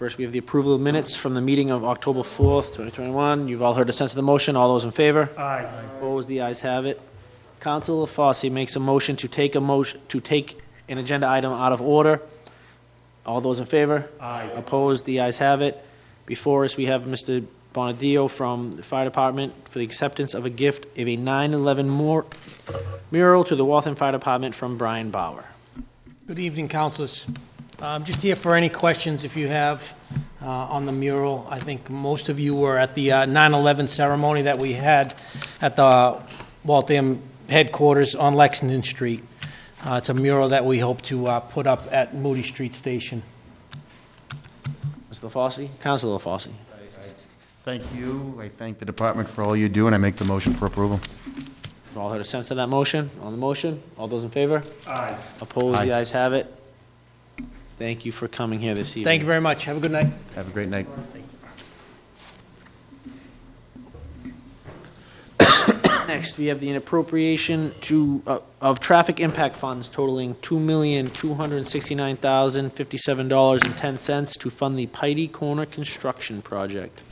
First, we have the approval of minutes from the meeting of October 4th, 2021. You've all heard the sense of the motion. All those in favor? Aye. Opposed, the ayes have it. Councilor Fosse makes a motion to take a motion, to take an agenda item out of order. All those in favor? Aye. Opposed, the ayes have it. Before us, we have Mr. Bonadio from the Fire Department for the acceptance of a gift of a 9/11 mur- mural to the Waltham Fire Department from Brian Bauer. Good evening, councilors. I'm just here for any questions if you have uh, on the mural. I think most of you were at the uh, 9/11 ceremony that we had at the Waltham headquarters on Lexington Street. Uh, It's a mural that we hope to uh, put up at Moody Street Station. Mr. Fossey? Councilor Fosse. Thank you. I thank the department for all you do, and I make the motion for approval. You've all heard a sense of that motion? On the motion? All those in favor? Aye. Opposed, the Aye. ayes have it. Thank you for coming here this evening. Thank you very much. Have a good night. Have a great night. Next, we have the appropriation to, uh, of traffic impact funds totaling two million, two hundred and sixty-nine thousand, fifty-seven dollars and ten cents to fund the Piety Corner construction project.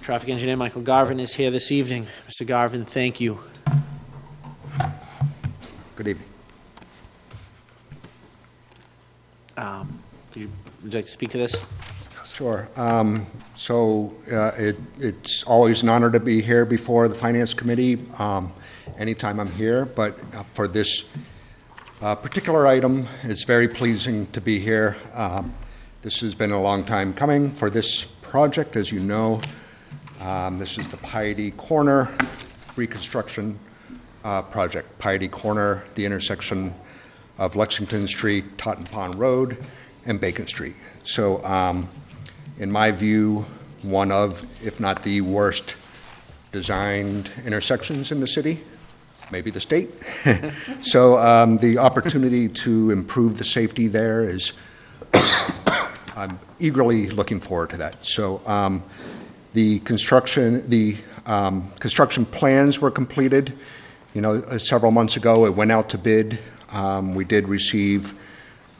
Traffic engineer Michael Garvin is here this evening. Mr. Garvin, thank you. Good evening. Um, you, would you like to speak to this? Sure. Um, So uh, it- it's always an honor to be here before the Finance Committee, um, anytime I'm here, but uh, for this uh, particular item, it's very pleasing to be here. Um, This has been a long time coming for this project, as you know. Um, This is the Piety Corner reconstruction uh, project. Piety Corner, the intersection of Lexington Street, Totten Pond Road, and Bacon Street. So, um, in my view, one of, if not the worst designed intersections in the city, maybe the state. So um, the opportunity to improve the safety there is, I'm eagerly looking forward to that. So um, the construction, the um, construction plans were completed, you know, uh, several months ago. It went out to bid. Um, We did receive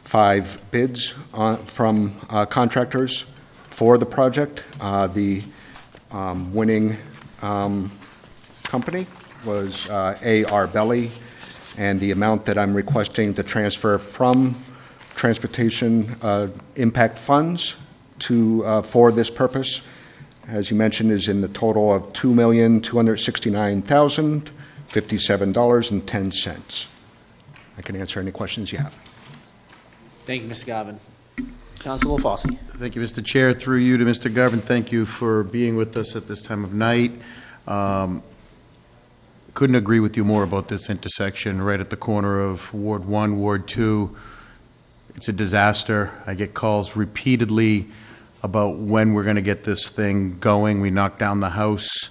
five bids on- from uh, contractors for the project. Uh, The um, winning um, company was uh, A.R. Belli, and the amount that I'm requesting to transfer from transportation uh, impact funds to, uh, for this purpose, as you mentioned, is in the total of $2,269,057.10. I can answer any questions you have. Thank you, Mr. Garvin. Councilor Fosse. Thank you, Mr. Chair. Through you to Mr. Garvin, thank you for being with us at this time of night. Um, Couldn't agree with you more about this intersection right at the corner of Ward 1, Ward 2. It's a disaster. I get calls repeatedly about when we're going to get this thing going. We knocked down the house.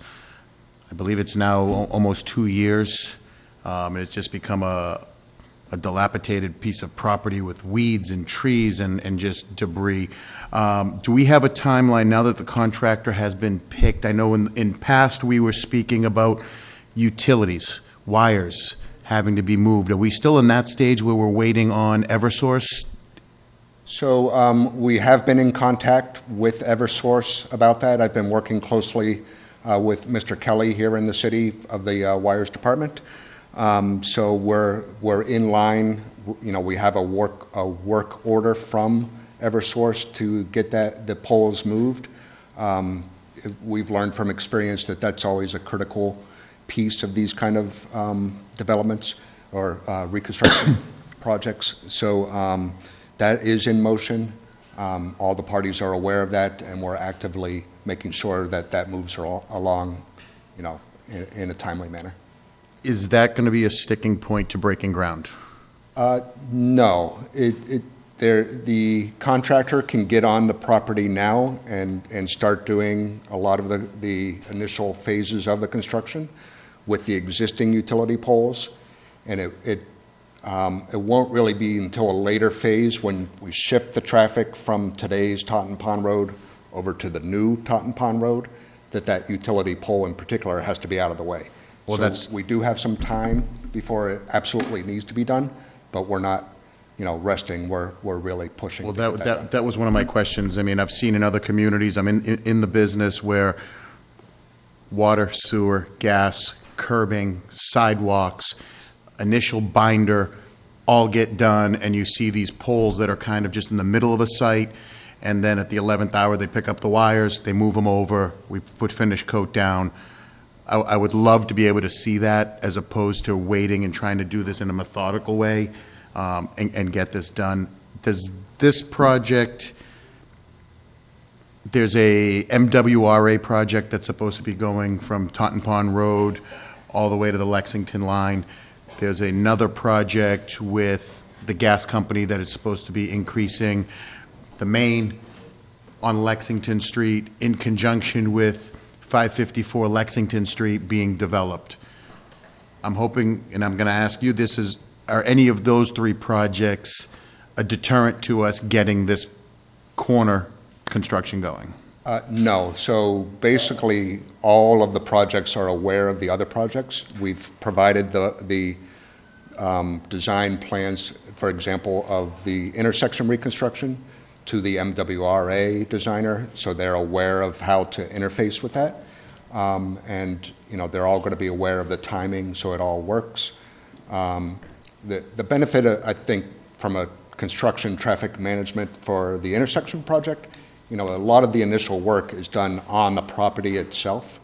I believe it's now almost two years. Um, and It's just become a, a dilapidated piece of property with weeds and trees and, and just debris. Um, Do we have a timeline now that the contractor has been picked? I know in, in past, we were speaking about utilities, wires having to be moved. Are we still in that stage where we're waiting on Eversource? So um, we have been in contact with Eversource about that. I've been working closely uh, with Mr. Kelly here in the city of the uh, Wires Department. Um, So we're, we're in line, you know, we have a work, a work order from Eversource to get that, the poles moved. Um, We've learned from experience that that's always a critical piece of these kind of um, developments or uh, reconstruction projects. So um, that is in motion. Um, All the parties are aware of that, and we're actively making sure that that moves along, you know, in- in a timely manner. Is that going to be a sticking point to breaking ground? Uh, No, it, it, there, the contractor can get on the property now and, and start doing a lot of the, the initial phases of the construction with the existing utility poles. And it, it, um, it won't really be until a later phase when we shift the traffic from today's Totten Pond Road over to the new Totten Pond Road, that that utility pole in particular has to be out of the way. Well, So that's- We do have some time before it absolutely needs to be done, but we're not, you know, resting, we're, we're really pushing. Well, to get that, done. that, that was one of my questions. I mean, I've seen in other communities, I'm in, in the business where water, sewer, gas, curbing, sidewalks, initial binder, all get done, and you see these poles that are kind of just in the middle of a site, and then at the 11th hour, they pick up the wires, they move them over, we put finish coat down. I, I would love to be able to see that as opposed to waiting and trying to do this in a methodical way um, and, and get this done. Does this project, there's a MWRA project that's supposed to be going from Totten Pond Road all the way to the Lexington line. There's another project with the gas company that is supposed to be increasing the main on Lexington Street in conjunction with 554 Lexington Street being developed. I'm hoping, and I'm going to ask you, this is, are any of those three projects a deterrent to us getting this corner construction going? Uh, No, so basically, all of the projects are aware of the other projects. We've provided the, the um, design plans, for example, of the intersection reconstruction to the MWRA designer, so they're aware of how to interface with that. Um, And, you know, they're all going to be aware of the timing, so it all works. Um, The, the benefit, uh, I think, from a construction traffic management for the intersection project, you know, a lot of the initial work is done on the property itself,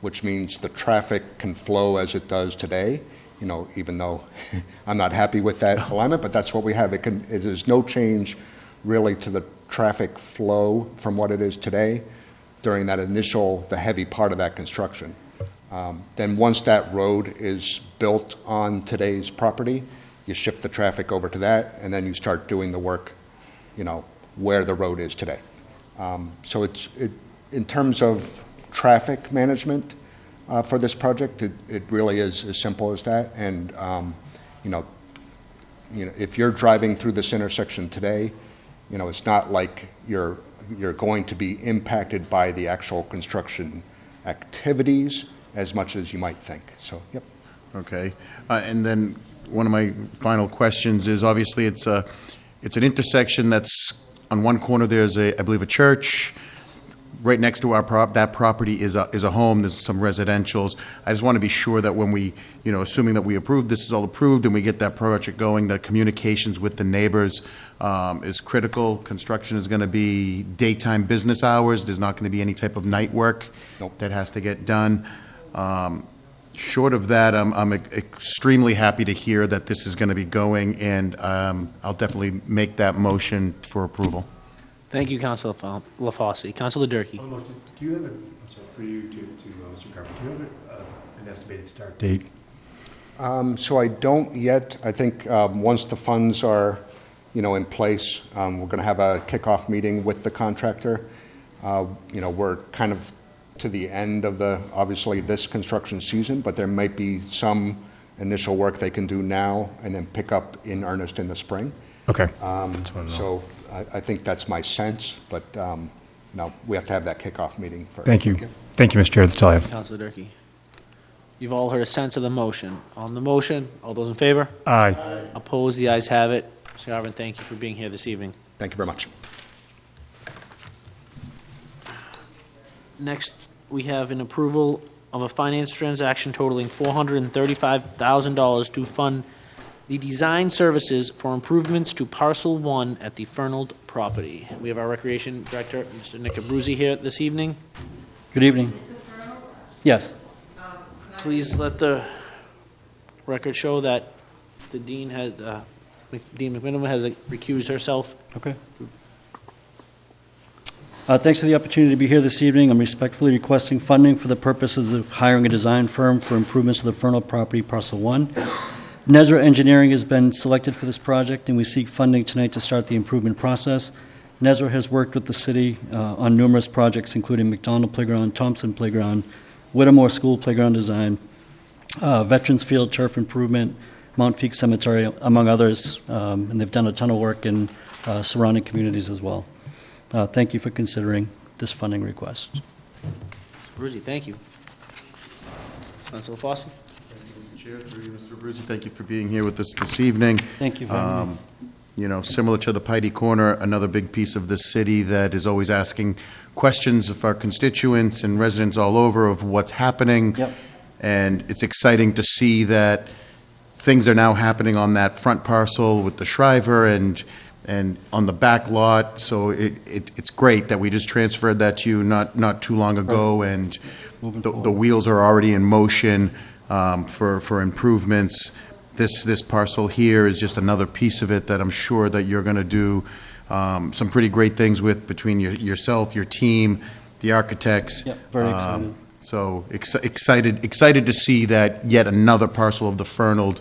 which means the traffic can flow as it does today, you know, even though I'm not happy with that alignment, but that's what we have. It can, it is no change really to the traffic flow from what it is today during that initial, the heavy part of that construction. Um, Then, once that road is built on today's property, you shift the traffic over to that, and then you start doing the work, you know, where the road is today. Um, So it's, it, in terms of traffic management uh, for this project, it, it really is as simple as that. And, um, you know, you know, if you're driving through this intersection today, you know, it's not like you're, you're going to be impacted by the actual construction activities as much as you might think. So, yep. Okay. Uh, And then, one of my final questions is, obviously, it's a, it's an intersection that's, on one corner, there's a, I believe, a church. Right next to our prop, that property is a, is a home, there's some residentials. I just want to be sure that when we, you know, assuming that we approve, this is all approved, and we get that project going, that communications with the neighbors um, is critical. Construction is going to be daytime business hours, there's not going to be any type of night work Nope. that has to get done. Um, Short of that, I'm, I'm extremely happy to hear that this is going to be going, and um, I'll definitely make that motion for approval. Thank you, Councilor Fa- LaFosse. Councilor Durkee. One more, do you have a, I'm sorry, for you to, to uh, Mr. Garber, do you have a, uh, an estimated start date? Um, So I don't yet. I think um, once the funds are, you know, in place, um, we're going to have a kickoff meeting with the contractor. Uh, You know, we're kind of to the end of the, obviously, this construction season, but there might be some initial work they can do now and then pick up in earnest in the spring. Okay. Um, That's what I know. So I I think that's my sense, but, um, no, we have to have that kickoff meeting first. Thank you. Thank you, Mr. Chair, that's all I have. Councilor Durkee. You've all heard a sense of the motion. On the motion, all those in favor? Aye. Opposed? The ayes have it. Mr. Garvin, thank you for being here this evening. Thank you very much. Next, we have an approval of a finance transaction totaling $435,000 to fund the design services for improvements to parcel one at the Fernald property. We have our Recreation Director, Mr. Nick Abruzzi, here this evening. Good evening. Yes. Please let the record show that the dean had, uh, Mc- Dean McMenimen has recused herself. Okay. Uh, Thanks for the opportunity to be here this evening. I'm respectfully requesting funding for the purposes of hiring a design firm for improvements to the Fernald property parcel one. Nezra Engineering has been selected for this project, and we seek funding tonight to start the improvement process. Nezra has worked with the city uh, on numerous projects, including McDonald Playground, Thompson Playground, Whittemore School Playground Design, uh, Veterans Field Turf Improvement, Mount Feake Cemetery, among others, um, and they've done a ton of work in uh, surrounding communities as well. Uh, Thank you for considering this funding request. Abruzzi, thank you. Councilor Foster? Chair, through you, Mr. Abruzzi, thank you for being here with us this evening. Thank you very much. Um, you know, similar to the Piety Corner, another big piece of this city that is always asking questions of our constituents and residents all over of what's happening. Yep. And it's exciting to see that things are now happening on that front parcel with the Shriver and, and on the back lot. So it, it, it's great that we just transferred that to you not, not too long ago, and the, the wheels are already in motion um, for, for improvements. This, this parcel here is just another piece of it that I'm sure that you're going to do um, some pretty great things with between your- yourself, your team, the architects. Yep, very Um, excited. So ex- excited, excited to see that yet another parcel of the Fernald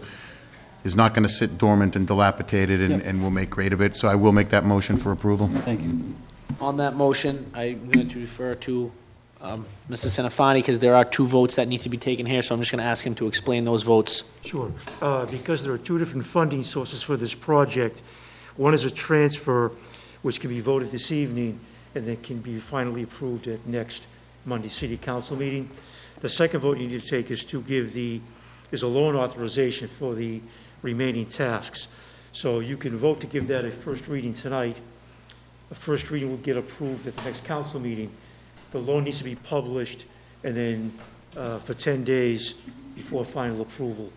is not going to sit dormant and dilapidated, and, Yep. and we'll make great of it. So I will make that motion for approval. Thank you. On that motion, I'm going to refer to um, Mr. Senafani, because there are two votes that need to be taken here, so I'm just going to ask him to explain those votes. Sure. Uh, Because there are two different funding sources for this project. One is a transfer, which can be voted this evening, and then can be finally approved at next Monday City Council meeting. The second vote you need to take is to give the, is a loan authorization for the remaining tasks. So you can vote to give that a first reading tonight. The first reading will get approved at the next council meeting. The loan needs to be published, and then uh, for 10 days before final approval.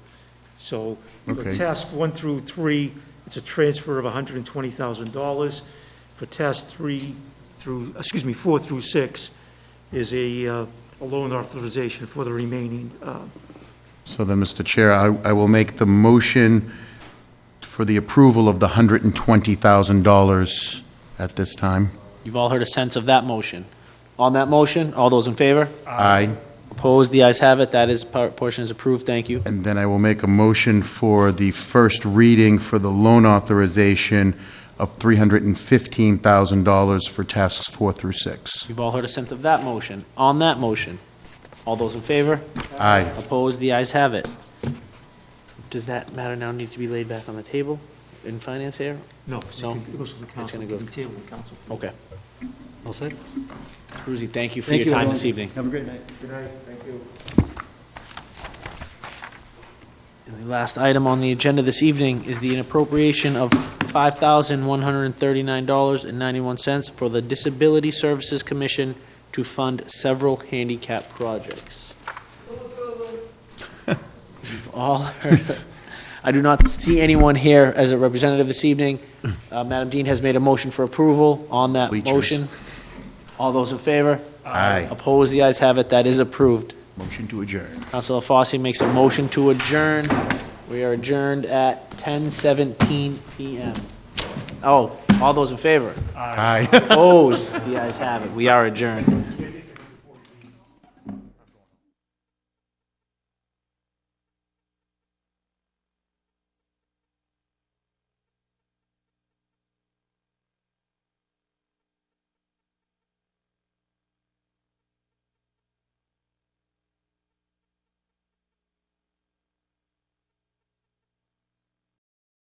So for Okay. task one through three, it's a transfer of $120,000. For task three through, excuse me, four through six is a uh, a loan authorization for the remaining. uh, So then, Mr. Chair, I, I will make the motion for the approval of the $120,000 at this time. You've all heard a sense of that motion. On that motion, all those in favor? Aye. Opposed? The ayes have it. That is, part- portion is approved. Thank you. And then I will make a motion for the first reading for the loan authorization of $315,000 for tasks four through six. You've all heard a sense of that motion. On that motion, all those in favor? Aye. Opposed? The ayes have it. Does that matter now need to be laid back on the table in finance here? No, it's No. it goes to the council. gonna go- It'll be tabled in council. Okay. All set? Brucey, thank you for Thank your you, time everyone. this evening. Have a great night. Good night, thank you. And the last item on the agenda this evening is the appropriation of $5,139.91 for the Disability Services Commission to fund several handicap projects. You've all heard, I do not see anyone here as a representative this evening. Uh, Madam Dean has made a motion for approval on that Bleachers. motion. All those in favor? Aye. Opposed? The ayes have it. That is approved. Motion to adjourn. Councilor Fossey makes a motion to adjourn. We are adjourned at 10:17 PM. Oh, all those in favor? Aye. Opposed? The ayes have it. We are adjourned.